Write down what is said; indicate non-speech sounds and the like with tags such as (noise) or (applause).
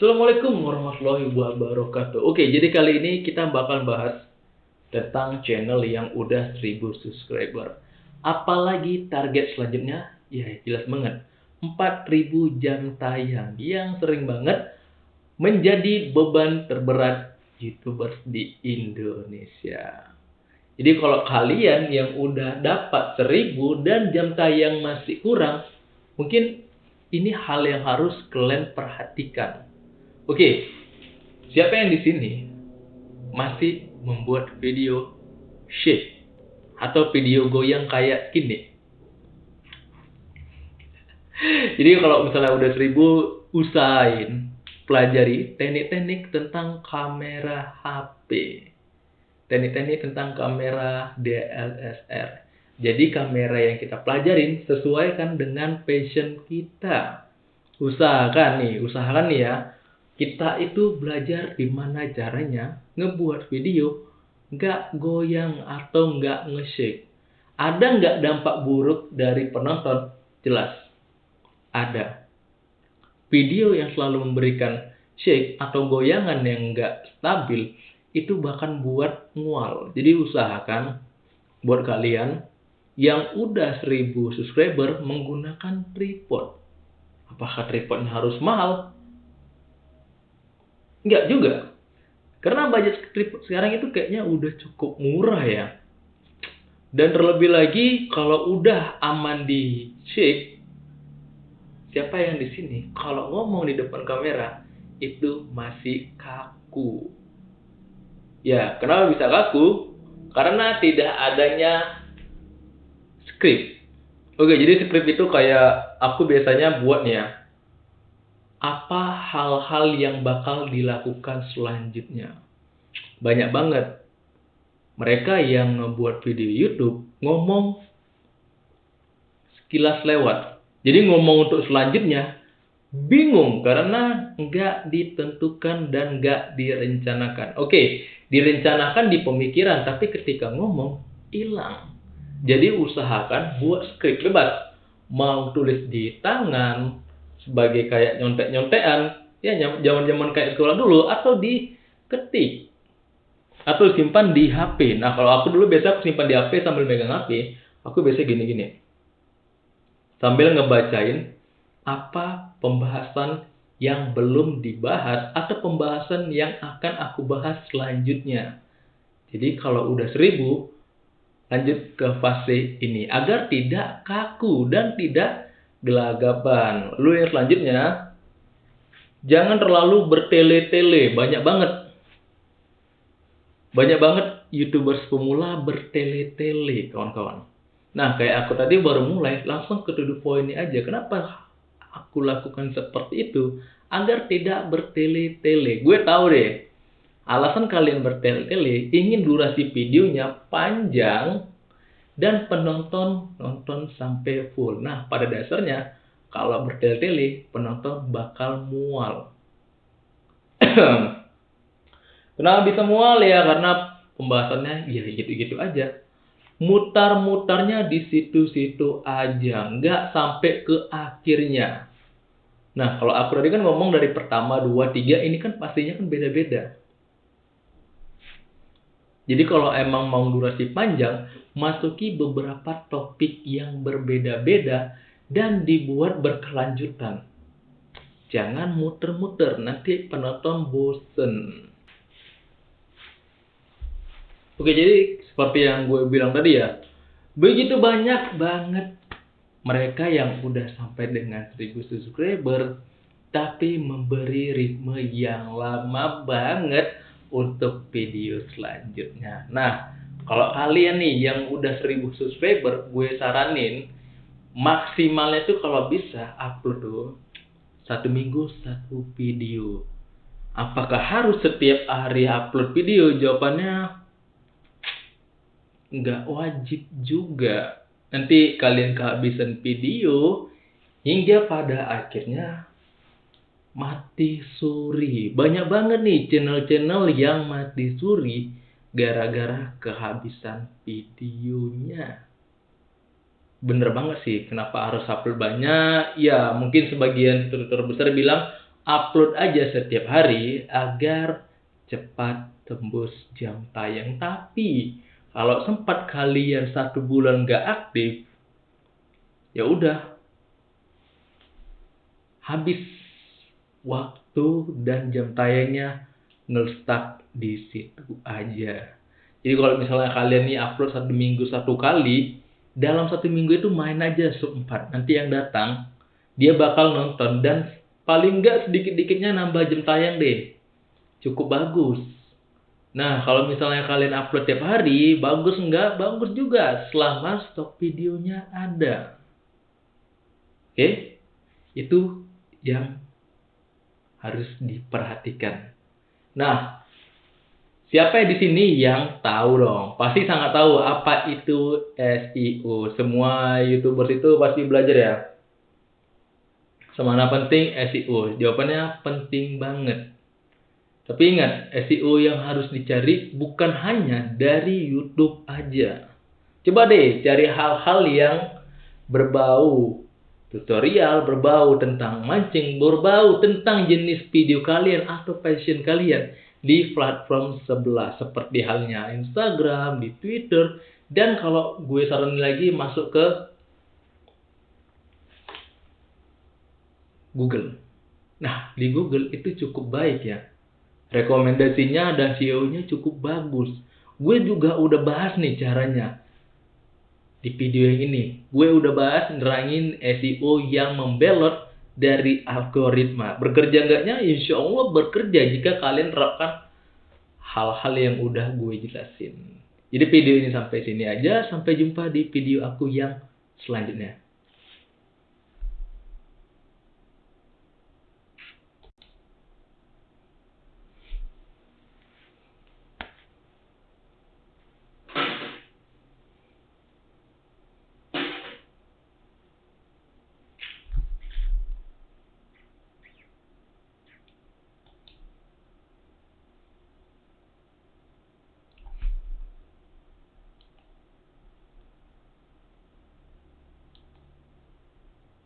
Assalamualaikum warahmatullahi wabarakatuh. Oke, jadi kali ini kita bakal bahas tentang channel yang udah 1000 subscriber. Apalagi target selanjutnya? Ya, jelas banget. 4000 jam tayang yang sering banget menjadi beban terberat YouTubers di Indonesia. Jadi kalau kalian yang udah dapat 1000 dan jam tayang masih kurang, mungkin ini hal yang harus kalian perhatikan Oke, siapa yang di sini masih membuat video shake atau video goyang kayak gini? (laughs) Jadi kalau misalnya udah seribu, usahain pelajari teknik-teknik tentang kamera HP. Teknik-teknik tentang kamera DSLR. Jadi kamera yang kita pelajarin sesuaikan dengan passion kita. Usahakan nih, usahakan nih ya kita itu belajar gimana caranya ngebuat video nggak goyang atau nggak nge-shake. Ada nggak dampak buruk dari penonton? Jelas. Ada. Video yang selalu memberikan shake atau goyangan yang nggak stabil itu bahkan buat mual. Jadi usahakan buat kalian yang udah 1000 subscriber menggunakan tripod. Apakah tripodnya harus mahal? Enggak juga. Karena budget tripod sekarang itu kayaknya udah cukup murah ya. Dan terlebih lagi kalau udah aman di shake, siapa yang di sini kalau ngomong di depan kamera itu masih kaku. Ya, kenapa bisa kaku? Karena tidak adanya script. Oke, jadi script itu kayak aku biasanya buat nih ya apa hal-hal yang bakal dilakukan selanjutnya. Banyak banget mereka yang membuat video YouTube ngomong sekilas lewat. Jadi ngomong untuk selanjutnya bingung karena nggak ditentukan dan nggak direncanakan. Oke, direncanakan di pemikiran tapi ketika ngomong hilang. Jadi usahakan buat skrip bebas. Mau tulis di tangan, sebagai kayak nyontek-nyontean ya zaman-zaman kayak sekolah dulu atau diketik atau simpan di HP. Nah, kalau aku dulu biasa aku simpan di HP sambil megang HP, aku biasa gini-gini. Sambil ngebacain apa pembahasan yang belum dibahas atau pembahasan yang akan aku bahas selanjutnya. Jadi kalau udah seribu, lanjut ke fase ini agar tidak kaku dan tidak gelagapan. Lu yang selanjutnya, jangan terlalu bertele-tele. Banyak banget. Banyak banget YouTubers pemula bertele-tele, kawan-kawan. Nah, kayak aku tadi baru mulai, langsung ke to poinnya aja. Kenapa aku lakukan seperti itu? Agar tidak bertele-tele. Gue tahu deh, alasan kalian bertele-tele, ingin durasi videonya panjang, dan penonton nonton sampai full. Nah, pada dasarnya kalau bertele-tele penonton bakal mual. (clears throat) Kenapa bisa mual ya? Karena pembahasannya ya gitu-gitu aja. Mutar-mutarnya di situ-situ aja, nggak sampai ke akhirnya. Nah, kalau aku tadi kan ngomong dari pertama, dua, tiga, ini kan pastinya kan beda-beda. Jadi kalau emang mau durasi panjang, masuki beberapa topik yang berbeda-beda dan dibuat berkelanjutan. Jangan muter-muter, nanti penonton bosen. Oke, jadi seperti yang gue bilang tadi ya, begitu banyak banget mereka yang udah sampai dengan 1000 subscriber, tapi memberi ritme yang lama banget untuk video selanjutnya. Nah, kalau kalian nih yang udah 1000 subscriber, gue saranin maksimalnya tuh kalau bisa upload tuh satu minggu satu video. Apakah harus setiap hari upload video? Jawabannya nggak wajib juga. Nanti kalian kehabisan video hingga pada akhirnya mati suri. Banyak banget nih channel-channel yang mati suri gara-gara kehabisan videonya. Bener banget sih, kenapa harus upload banyak? Ya, mungkin sebagian tutor besar bilang, upload aja setiap hari agar cepat tembus jam tayang. Tapi kalau sempat kalian satu bulan gak aktif, ya udah habis waktu dan jam tayangnya ngestak di situ aja. Jadi kalau misalnya kalian nih upload satu minggu satu kali, dalam satu minggu itu main aja sempat. Nanti yang datang dia bakal nonton dan paling nggak sedikit-dikitnya nambah jam tayang deh. Cukup bagus. Nah, kalau misalnya kalian upload tiap hari, bagus nggak? Bagus juga, selama stok videonya ada. Oke? Itu yang harus diperhatikan. Nah, siapa di sini yang tahu dong? Pasti sangat tahu apa itu SEO. Semua YouTuber itu pasti belajar ya. Semana penting SEO? Jawabannya penting banget. Tapi ingat, SEO yang harus dicari bukan hanya dari YouTube aja. Coba deh cari hal-hal yang berbau tutorial, berbau tentang mancing, berbau tentang jenis video kalian atau passion kalian di platform sebelah seperti halnya Instagram, di Twitter, dan kalau gue saranin lagi masuk ke Google. Nah, di Google itu cukup baik ya rekomendasinya dan SEO-nya cukup bagus. Gue juga udah bahas nih caranya di video yang ini. Gue udah bahas nerangin SEO yang membelot dari algoritma. Bekerja enggaknya? Insya Allah bekerja jika kalian terapkan hal-hal yang udah gue jelasin. Jadi video ini sampai sini aja. Sampai jumpa di video aku yang selanjutnya.